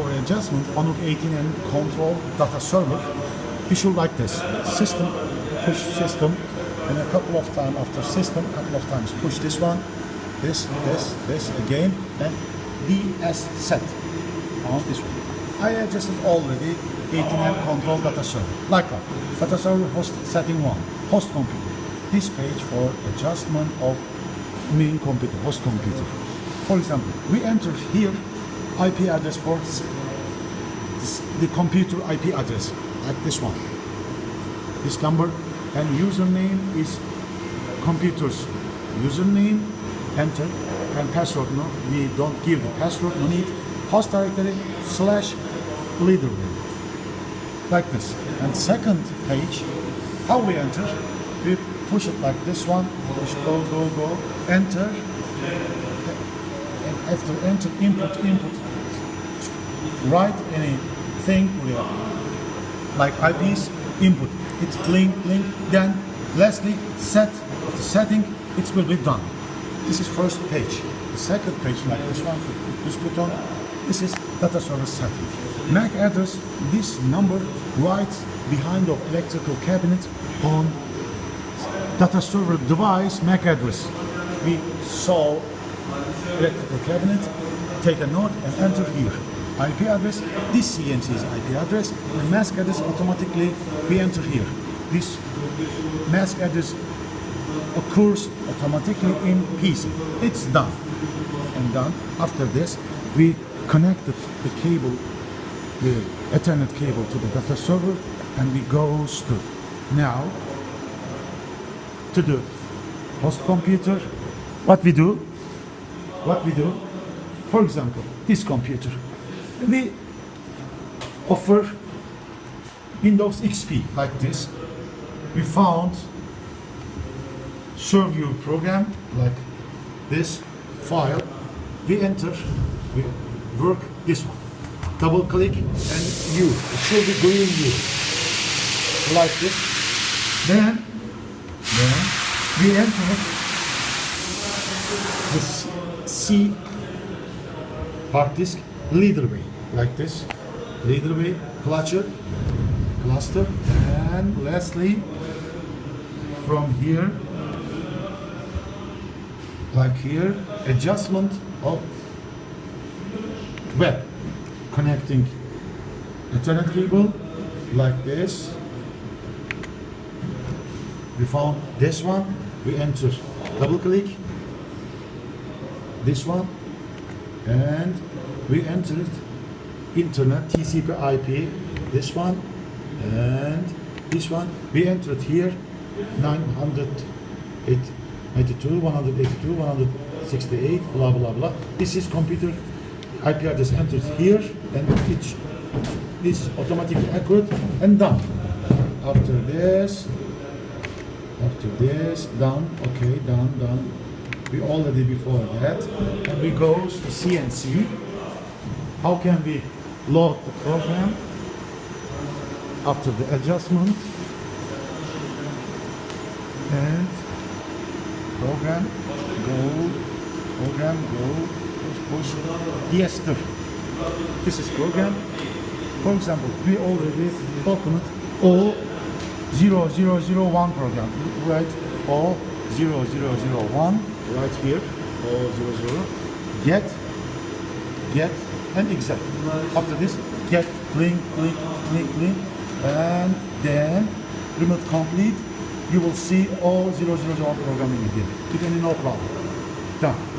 for adjustment on 18M control data server, we should like this. System, push system, and a couple of times after system, a couple of times push this one, this, this, this again, and DS set on this one. I adjusted already 18M control data server. Like that. Data server host setting one, host computer. This page for adjustment of main computer, host computer. For example, we enter here IP address this- the computer IP address, like this one. This number and username is computer's username, enter, and password. No, we don't give the password, no need. Host directory slash leader. Like this. And second page, how we enter, we push it like this one, push go, go, go, enter, and after enter, input, input, write anything here, like IPs, input, it's link, link, then lastly, set of the setting, it will be done. This is first page. The second page, like this one, this button, this is data service setting. MAC address, this number right behind of electrical cabinet on data server device MAC address. We saw electrical cabinet, take a note and enter here. IP address, this CNC's IP address, the mask address automatically we enter here. This mask address occurs automatically in PC. It's done. And done. After this, we connected the cable, the Ethernet cable to the data server, and we goes to now to the host computer. What we do? What we do? For example, this computer. We offer Windows XP like this. We found Serv-U program like this file. We enter, we work this one. Double click and U. It should be green you. Like this. Then, then we enter the C- C hard disk leader way like this. Leader way, cluster, cluster, and lastly from here like here, adjustment of web connecting Ethernet cable like this. We found this one. We enter double click this one and we entered internet TCP IP this one and this one. We entered here 982 182 168 blah blah blah this is computer IP address. Entered here and each this automatically accurate and done. After this after this done okay done done. We already before that. And we go to CNC how can we load the program after the adjustment? And program go program go push push yes sir. this is program. For example we already opened O 0001 program. Right O 0001 right here O 00 get get and exact after this get link link link link and then remote complete you will see all 0001 programming again. You can no problem. Done.